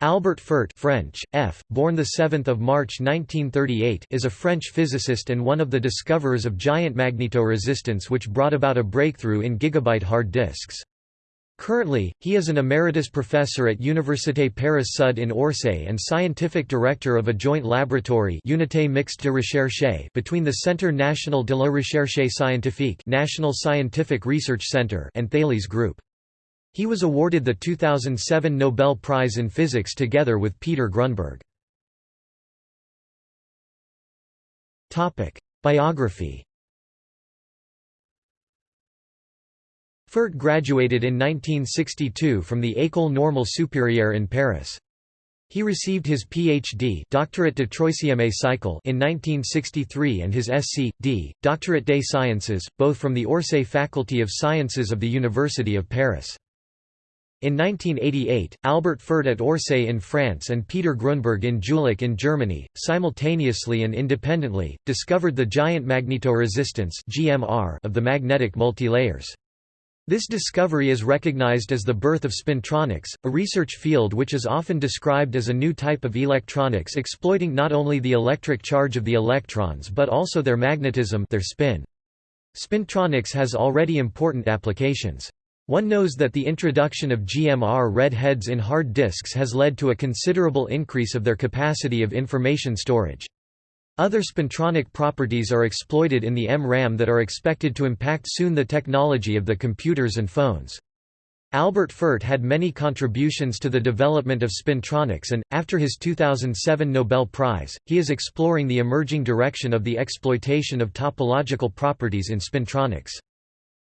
Albert Fert French, F., born 7 March 1938 is a French physicist and one of the discoverers of giant magnetoresistance which brought about a breakthrough in gigabyte hard disks. Currently, he is an emeritus professor at Université Paris Sud in Orsay and scientific director of a joint laboratory Unité Mixte de Recherche between the Centre National de la Recherche Scientifique National Scientific Research Center and Thales Group. He was awarded the 2007 Nobel Prize in Physics together with Peter Grunberg. Biography Fert graduated in 1962 from the École Normale Supérieure in Paris. He received his Ph.D. doctorate de troisième cycle in 1963 and his Sc.D. doctorate des sciences, both from the Orsay Faculty of Sciences of the University of Paris. In 1988, Albert Fert at Orsay in France and Peter Grunberg in Jülich in Germany, simultaneously and independently, discovered the giant magnetoresistance of the magnetic multilayers. This discovery is recognized as the birth of spintronics, a research field which is often described as a new type of electronics exploiting not only the electric charge of the electrons but also their magnetism their spin. Spintronics has already important applications. One knows that the introduction of GMR red heads in hard disks has led to a considerable increase of their capacity of information storage. Other spintronic properties are exploited in the MRAM that are expected to impact soon the technology of the computers and phones. Albert Fert had many contributions to the development of spintronics and, after his 2007 Nobel Prize, he is exploring the emerging direction of the exploitation of topological properties in spintronics.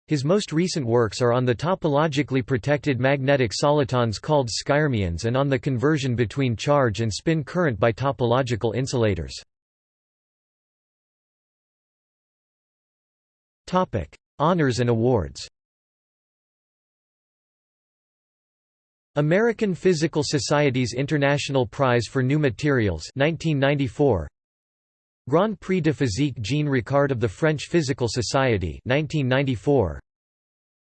His most recent works are on the topologically protected magnetic solitons called skyrmions and on the conversion between charge and spin current by topological insulators. Honors and awards American Physical Society's International Prize for New Materials 1994 Grand Prix de Physique Jean Ricard of the French Physical Society 1994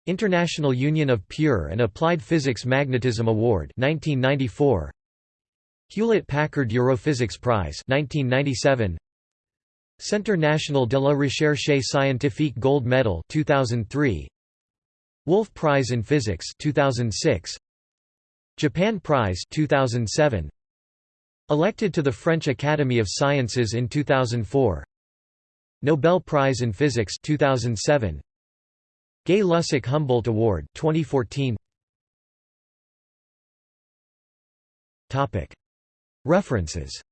International Union of Pure and Applied Physics Magnetism Award 1994 Hewlett-Packard Europhysics Prize 1997 Centre National de la Recherche Scientifique Gold Medal 2003 Wolf Prize in Physics 2006 Japan Prize 2007 Elected to the French Academy of Sciences in 2004 Nobel Prize in Physics 2007 Gay Lussac Humboldt Award 2014 Topic. References.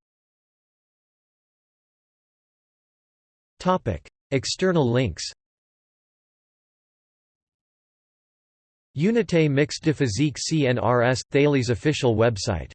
Topic. External links. Unité Mixte de Physique CNRS – Thales official website